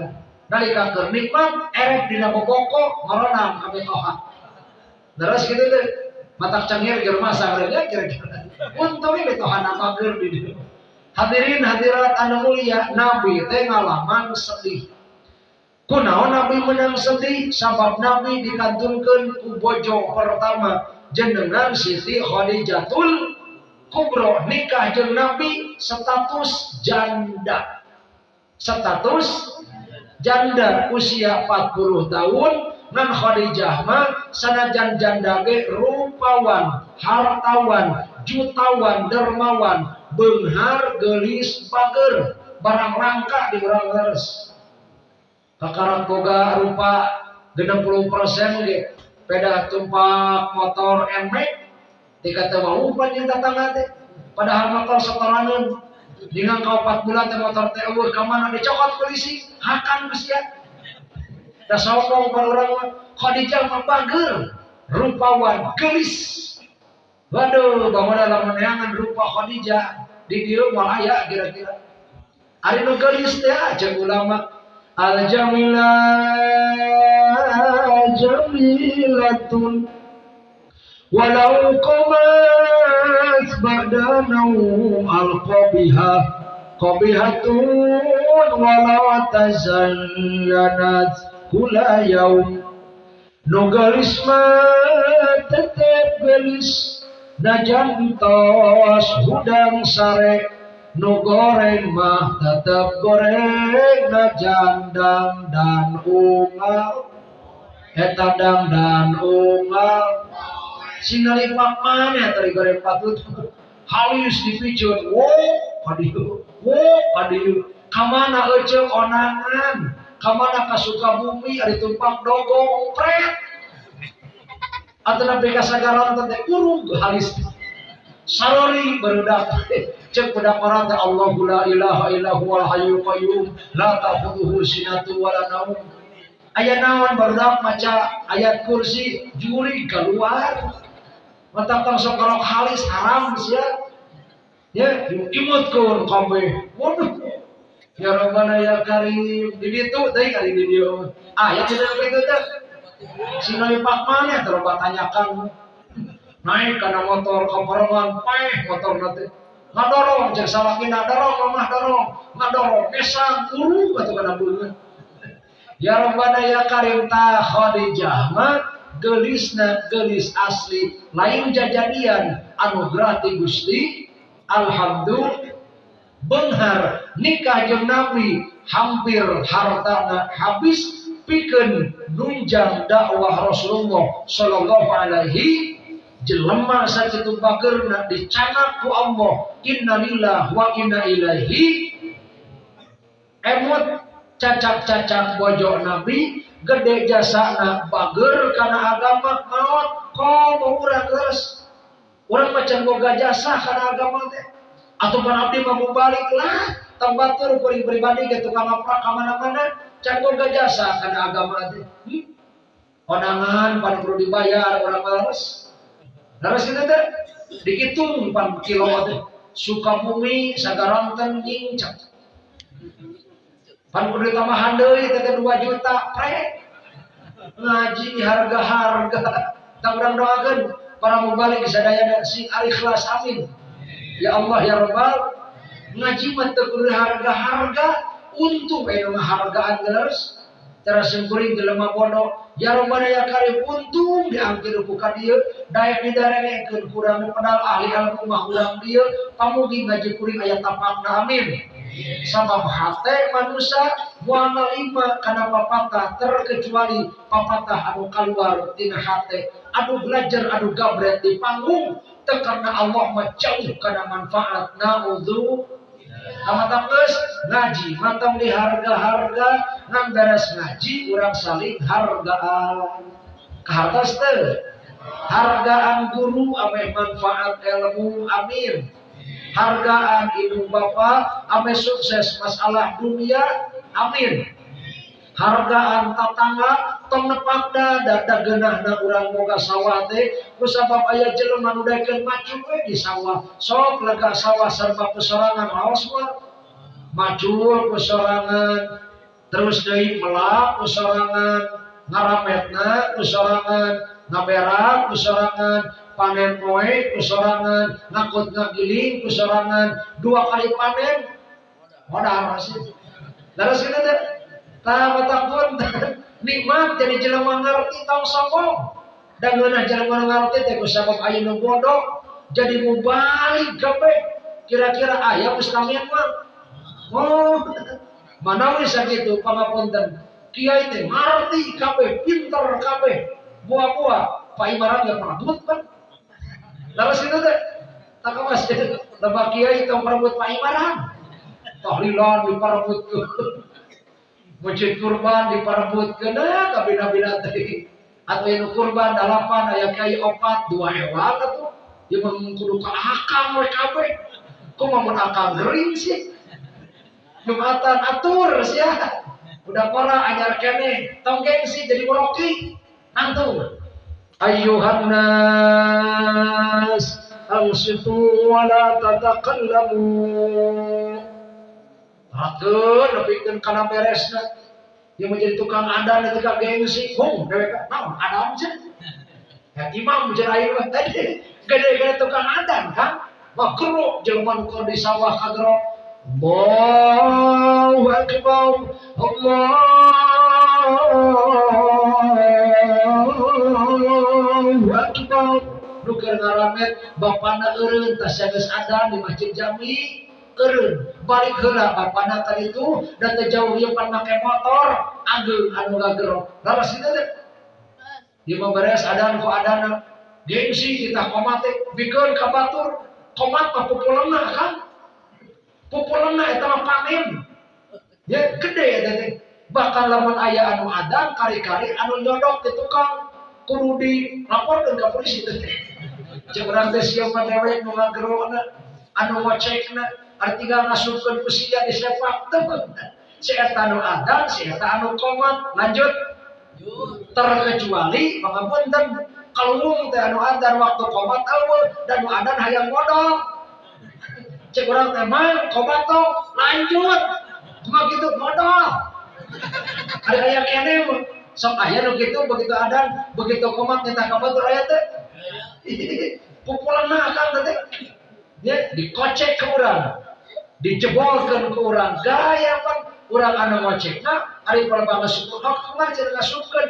nalika keur nikmat erek dina boboko ngoronam kami toha. Daras gitu teh mata cangir ger masa kira-kira. Untung ini tuh anak mager di hadirin hadirat anu mulia nabi teh ngalaman sedih. Kunaon nabi menang sedih? Sabab nabi dikantunkan ku bojo pertama jenengan Siti Khadijatul Kubro. Nikah jeung nabi status janda. Status janda usia 40 tahun. Ngan Khadijah mah sanajan janda ge rupawan, hartawan, jutawan, dermawan, benghar, gelis, bager, barang rangka di urang leres. Kakarat boga rupa 60 persen ge peda tumpak motor emek dikata mau pan yang datang teh. Padahal motor setoranan dengan kau 4 bulan teh motor teh eueuh ka mana dicokot polisi? Hakan geus ya. Da orang Khadijah membager rupawan gelis. Waduh, bangunan lamun neangan rupa Khadijah. Di dieu moal aya kira-kira. Ari nu gelis teh aja ulama al jamila jamilatun. Walau qamat badanu al qabihah qabihatun walau tazallanat kula yaum nu gelis mah tetep gelis najan tos hudang sare nu goreng mah tetep goreng najan dang dan ungal. Eta dang dan ungal. Sinalipak mana tadi goreng patut? Halus dipijun wo kadieu wo kadieu kamana ece onangan kamana kasuka bumi? Ada tumpang dogong pret atau nabi kasagaran tante urung halis sarori berudak cek pada orang Allah la ilaha illahu wal hayyul qayyum la ta'khudhuhu sinatu wala naum ayat nawan berudak maca ayat kursi juli keluar mata tang sokorok halis haram sia ya imut kur kabeh waduh Ya Rabbana ya Karim. Di itu tadi kali di dia. Ah, yang tidak begitu tuh. Si Pak mana terus tanyakan. Naik karena motor komporongan, peh motor nanti. Ngadorong, cek salah kina dorong, lemah dorong, ngadorong, kesang, guru, batu kena bulu. Ya Rabbana ya Karim ta Khadijah mah gelisna gelis asli. Lain jajadian anugerah ti Gusti. Alhamdulillah. Benghar nikah jeung Nabi hampir hartana habis. Pikeun nunjang dakwah Rasulullah sallallahu alaihi jelema sakitu bageurna dicanak ku Allah. Innalillah wa inna ilaihi. Emot cacak-cacak bojo Nabi gede jasa na bager karena agama maut kau mau urang terus orang macam boga jasa karena agama teh. Atau pan abdi mau balik lah tambatur kuring pribadi ke tukang apa ke mana-mana can boga jasa karena agama teh. Hmm? konangan pan perlu dibayar orang malas Laras kita teh dihitung pan kilo teh Sukabumi sagaranten nyincak pan kudu tambahan deui teh 2 juta pre ngaji harga-harga. Tak urang doakeun para mubalik sadayana si ikhlas amin. Ya Allah ya Rabbal. Ngaji mah teu harga-harga. Untung aya hargaan geus terus sempurna jelema bodoh Ya Rabbana ya Karim untung diangkir ku ka dieu dayak didarengekeun kurang padahal ahli ilmu mah urang dieu pamugi ngaji kuring aya tapakna amin. Sabab hate manusia moal lima kana papatah terkecuali papatah anu kaluar tina hate adu belajar adu gabret di panggung. Karena Allah mah kana manfaat. Naudzu Amat ngaji, matam di harga-harga ngan beres ngaji orang saling hargaan. Kehartas teh hargaan guru ame manfaat ilmu amin. Hargaan ibu bapak ame sukses masalah dunia amin. Hargaan tatangga tong nepakda da dageunahna urang boga sawah teh. Kusabab aya jelema nu daekeun macu we di sawah. Sok lega sawah serba pesorangan raos mah. Macul pesorangan. Terus deui melak pesorangan. Ngarametna pesorangan. Ngaberak pesorangan. Panen poe pesorangan. Ngakut ngagiling pesorangan. Dua kali panen. Modal sih Lalu sini teh Tah pun nikmat jadi jelema ngerti tong sombong. Dan ngeunah jelema ngerti teh kusabab aya nu bodoh jadi mubalik gawe. Kira-kira aya Ustamian mah. Oh, mana wis sakitu pangapunten. Kiai teh ngerti kabeh, pinter kabeh. Buah-buah Pak Imaran gak perebut kan. Lalu situ teh tak masih lebah kiai tong perebut Pak Imaran. Tahlilan diperebut Masjid kurban diperebut kena kabina-bina tadi. Atau yang kurban dalapan ayah kai opat dua hewan tuh. Dia mengkudu ke akang we. Kok mau akang gering sih? Jumatan atur sih ya. Udah para ajar kene, tong gengsi jadi meroki. Nantu. Ayuhan nas, ansitu wa la tatakallamu. Atur nepikeun kana beresna. Dia menjadi tukang adan itu kak gengsi. Hong, dewek naon adan sih. Ya imam jeung ayeuna tadi gede-gede tukang adan kan. Makruh jelema nu di sawah kagero. Allahu akbar. Allahu akbar. Nu keur ngaramet bapana eureun tas geus adan di masjid Jami eren balik heula bapana itu dan terjauh yang pan make motor. Ageng anu gagerok laras itu teh. Dia memberes ada ku adana gengsi kita komate bikin kabatur komat mah pupulena kan pupulena eta mah panen. Ya gede ya teh bakal lamun aya anu adan kari-kari anu nyodok di tukang. Kudu dilaporkeun ka polisi teh cek teh siapa dewek nu ngagerona anu ngocekna artinya ngasupkan usia di sepak temen seeta anu adan seeta anu komat lanjut. Terkecuali pangapunten kalung teh anu adan waktu komat awal dan anu adan hayang modal cek orang teman komat to lanjut. Cuma gitu modal ada yang kene sok ayah nu gitu begitu adan begitu komat nyata kabatur aya teh. Pukulan akan teh. Ya dikocek ke orang dijebolkan ke orang. Gaya pan orang anu ngocekna ari palbanga syukur hak ngajar ngasupkeun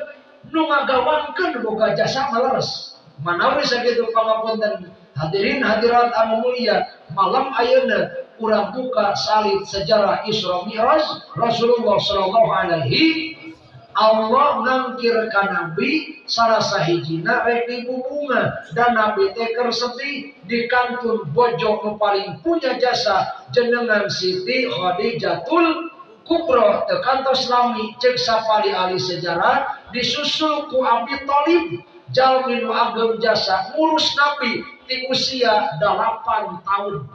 nu ngagawankeun boga jasa maleres. Manawi sakitu pangapunten hadirin hadirat anu mulia malam ayeuna urang buka salib sejarah Isra Mi'raj Rasulullah sallallahu alaihi Allah ngangkir ka Nabi salah sahijina rek bunga. Dan Nabi teker sedih di kantun bojo paling punya jasa jenengan Siti Khadijatul kubro. Tekantos lami cek sapali ahli sejarah disusul ku Abi Thalib jalminu agem jasa ngurus nabi di usia 8 tahun.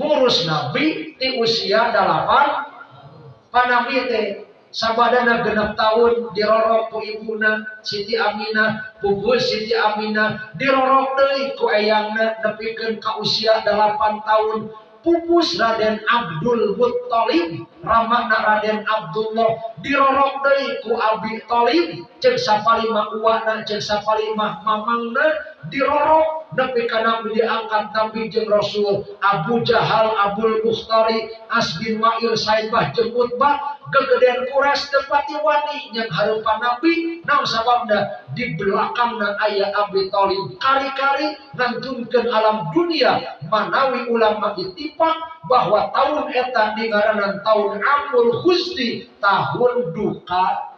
Ngurus nabi di usia 8 panabi teh sabadana genap tahun dirorok ku ibuna Siti Aminah puguh Siti Aminah dirorok deui ku eyangna nepikeun ka usia 8 tahun pupus Raden Abdul Muttalib ramana Raden Abdullah dirorok deui ku Abi Thalib cek sapalima uwana cek sapalima mamangna dirorok. Nepi kana diangkat Nabi jeung Rasul Abu Jahal Abdul Bustari Asbin Wa'il Saibah jeung Utbah kegedean kuras tempat wani yang harupan Nabi. Naon sababna di belakangna ayah Abi Thalib kari-kari ngantunkeun alam dunia manawi ulama itipak bahwa tahun eta ngaranan tahun Amul Husni tahun duka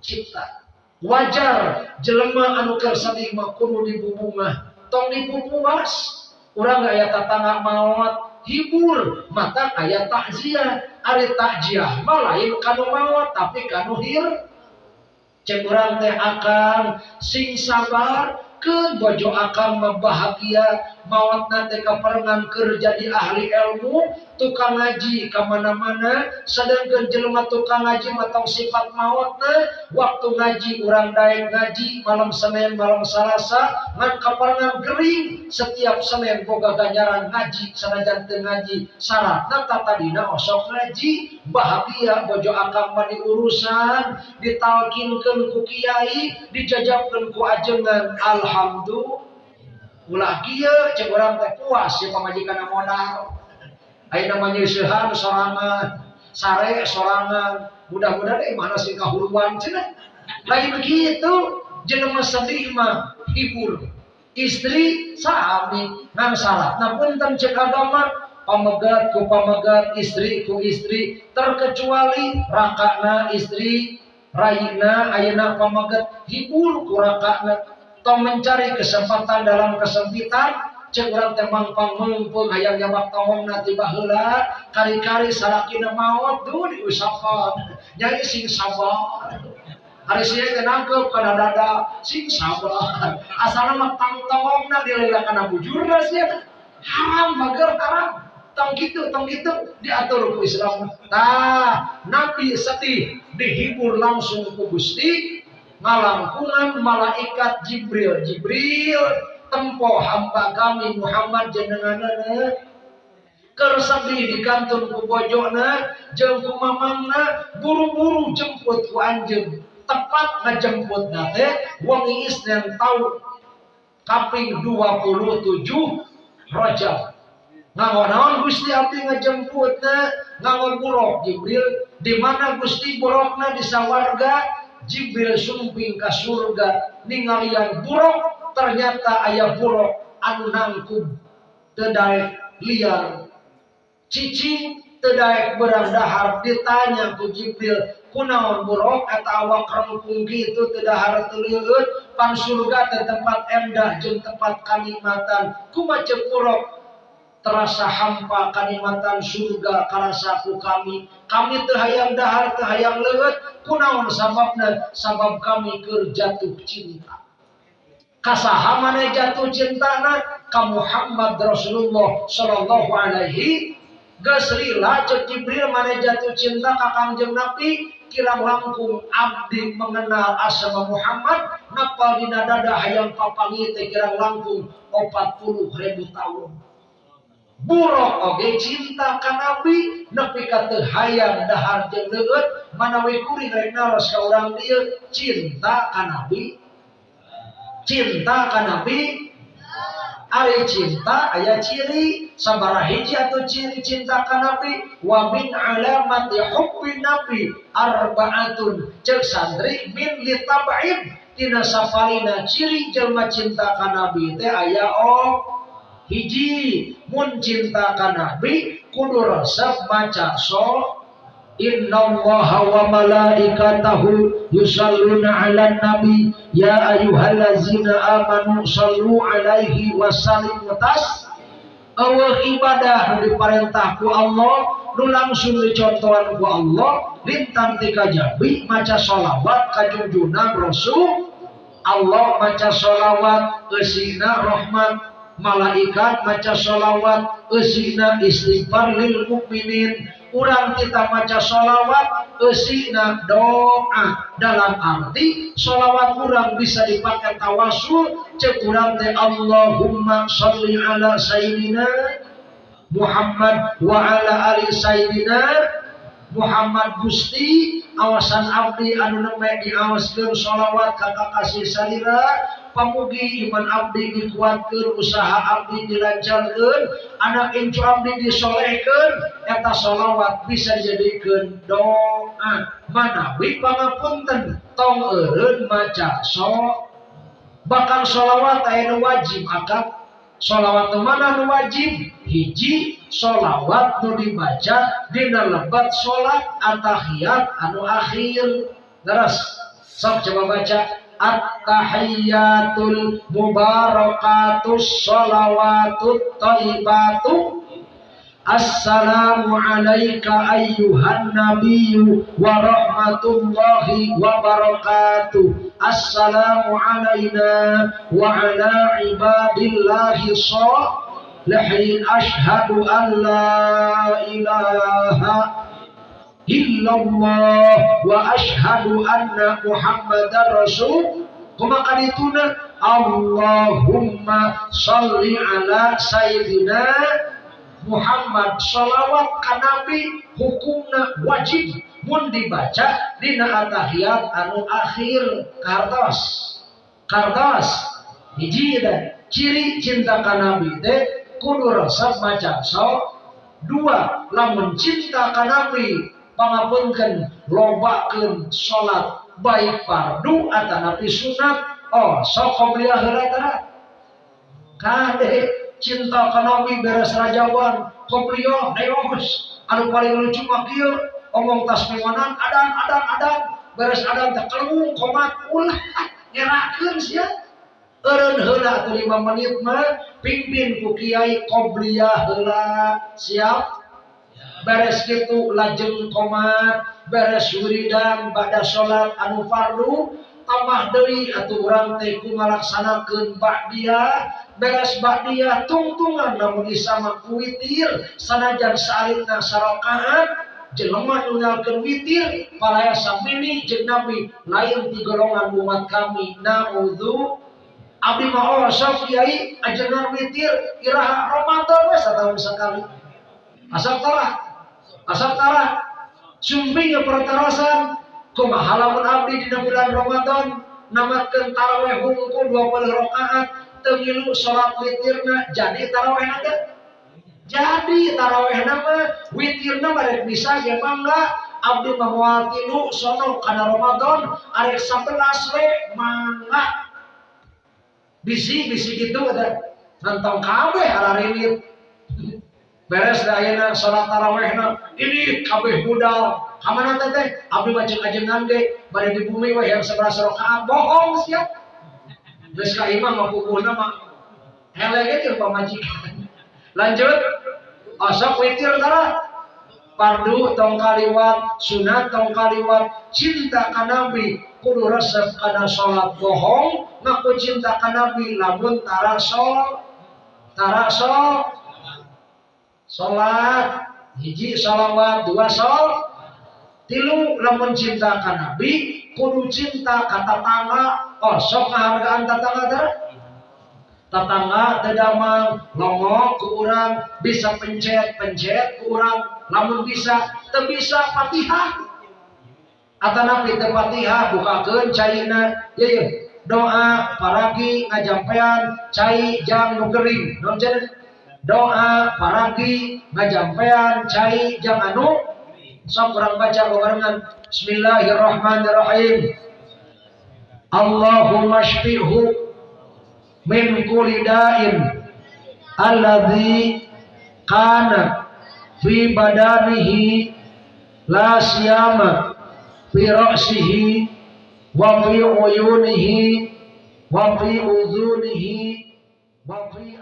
cipta. Wajar jelema anu keur sadimah kudu dibubungah tong dipupuas urang aya tatangga maut hibur mata ayat takziah. Ari takziah mah lain kanu maut tapi kanu hir. Cek urang teh akan sing sabar ke bojo akan membahagia maut nanti keperengan kerja di ahli ilmu tukang ngaji ke mana-mana sedangkan jelma tukang ngaji matang sifat mautna waktu ngaji orang daeng ngaji malam Senin malam Selasa ngan keperengan kering setiap Senin boga ganjaran ngaji sanajan teu ngaji syaratna tatadina osok ngaji bahagia bojo akan mani urusan ditalkinkeun ku kiai dijajabkeun ku ajengan alhamdulillah ulah kia cek orang teh puas ya pamajikan modal ayo namanya sehan sorangan. Sare sorangan. Mudah-mudahan eh mana sih kahuluan cina lagi begitu jenama sedih mah hibur. Istri sami nang salah namun tentang cek agama pamegat ku pamegat istri ku istri. Terkecuali rakana istri raina ayana pamegat hibur ku rakana atau mencari kesempatan dalam kesempitan cek urang temang pangmumpung hayang jabak tawong nanti bahula kari-kari salakina maut tuh diusapan nyai sing sabar hari sih kenangkep kana dada sing sabar asal mah tang tawong na dilela kana bujur sih haram bager haram. Tong gitu tong gitu diatur ku Islam. Nah nabi sedih dihibur langsung ku Gusti ngalangkungan malaikat Jibril. Jibril tempo hamba kami Muhammad jenenganana kersabi di kantor ku bojona jeung ku mamangna buru-buru jemput ku anjeun tepat ngajemput nate wangi isnen tahun kaping 27 Rajab. Ngangon Gusti abdi ngajemputna ngangon buruk Jibril. Di mana Gusti burukna di sawarga Jibril sumping ke surga ningalian buruk ternyata ayah buruk anu nangkub tedaek liar. Cicing tedaek berang dahar ditanya ku Jibril kunaon buruk? Atau awak rengkung gitu tedahar teliut pan surga tempat endah jeung tempat kalimatan kumaha buruk terasa hampa kalimatan surga karasaku kami. Kami terhayang dahar terhayang lewat kunaon sababna sabab kami kerjatuh cinta. Kasaha mana jatuh cintana ka Muhammad Rasulullah sallallahu alaihi. Gasrila cek Jibril mana jatuh cinta ka Kangjeng Nabi? Kirang langkung abdi mengenal asma Muhammad. Napa dina dada hayang papangi teh kirang langkung 40 ribu tahun buruk oge cinta ka nabi nepi ka teu hayang dahar jeung leueut manawi kuring rek naros ka urang dieu cinta ka nabi cinta ka nabi Ari cinta ayat ciri sabara hiji atau ciri cinta ka nabi wa min alamati hubbi nabi arbaatun cek santri min litab'id tina safalina ciri jelma cinta ka nabi teh aya oh hiji mun cinta nabi kudu resep maca Inna Allah wa malaikatahu yusalluna ala nabi ya ayyuhallazina amanu sallu alaihi wa sallimu tas. Allah ibadah diperintah ku Allah nu langsung dicontohan ku Allah lintang tika jabi maca sholawat kajunjunan Rasul. Allah maca sholawat esina rahmat malaikat maca sholawat esina istighfar lil mukminin urang kita maca sholawat esina doa. Dalam arti sholawat kurang bisa dipakai tawasul cek kurang teh Allahumma sholli ala sayyidina Muhammad wa ala ali sayyidina Muhammad Gusti. Awasan abdi anu nembe diawaskeun sholawat ka kasih salira pamugi iman abdi dikuatkeun usaha abdi dilancarkeun anak incu abdi disolehkeun eta sholawat bisa dijadikeun doa. Manawi pangapunten tong eureun maca so bakal sholawat aya wajib akad. Sholawat mana nu wajib? Hiji sholawat nu dibaca dina lebat sholat atahiyat anu akhir. Terus sok coba baca at-tahiyatul mubarakatus sholawatut taibatu Assalamu alayka ayyuhan nabiyyu wa rahmatullahi wa barakatuh. Assalamu alayna wa ala ibadillahi salihin ashhadu an la ilaha illallah wa ashhadu anna muhammadar rasul. Kuma kadituna Allahumma salli ala sayyidina Muhammad. Sholawat ka Nabi hukumna wajib mun dibaca dina atahiyat anu akhir kartos kartos hiji ciri cinta ka Nabi teh kudu resep maca so dua lamun cinta ka Nabi pangapunkeun lobakeun salat baik fardu atanapi sunat oh sok heula tara kade cinta kanomi beres rajawan koplio neos anu paling lucu mah kieu omong tas mewanan adan adan adan. Beres adan teh kelung komat ulah nyerakeun sia. Eureun heula atuh 5 menit mah pimpin ku kiai qobliyah heula siap beres kitu lajeng komat beres wiridan pada salat anu fardu tambah deui atuh urang teh ngalaksanakeun ba'diyah beres dia tungtungan namun isama kuitir sanajan salitna sarokaan jelema nungalkeun witir palaya samini jeung nabi lain di golongan umat kami. Naudzu abdi mah sok kiai ajengan witir iraha ramadan we sekali. Asal tara asal tara sumping pertarasan kumaha lamun abdi dina bulan ramadan namakeun tarawih hungkul 20 rakaat temilu sholat witirna jadi taraweh nanti jadi taraweh nama witirna barek bisa ya mangga abdi mamual tilu sono kana Ramadan arek 11 we mangga bisi bisi gitu ada. Nantong kabeh ararinit beres da ayeuna salat tarawehna ini kabeh budal. Kamana teh abdi macam ajengan ge bade di bumi we yang 11 rakaat bohong siap. Geus ka imam mah pupuhna mah helege jeung pamajikan. Lanjut. Asap witir tara. Fardu tong kaliwat, sunat tong kaliwat, cinta ka Nabi kudu resep kana salat bohong, ngaku cinta ka Nabi lamun tara sol. Tara salat hiji salawat dua sol tilu lamun cinta ka Nabi kudu cinta ka tatangga oh sok ngahargaan tatangga teh? Tatangga tedamang longok ke urang bisa pencet pencet ke urang lamun bisa teu bisa fatihah. Atanapi teu fatihah bukakeun ye ye doa paragi ngajampean cai jang nu gering doa paragi ngajampean cai jang anu. Sok orang baca barengan Bismillahirrahmanirrahim. Allahumma shfihu min kulli da'in alladhi kana fi badanihi la siyama fi ra'sihi wa fi uyunihi wa fi udhunihi wa fi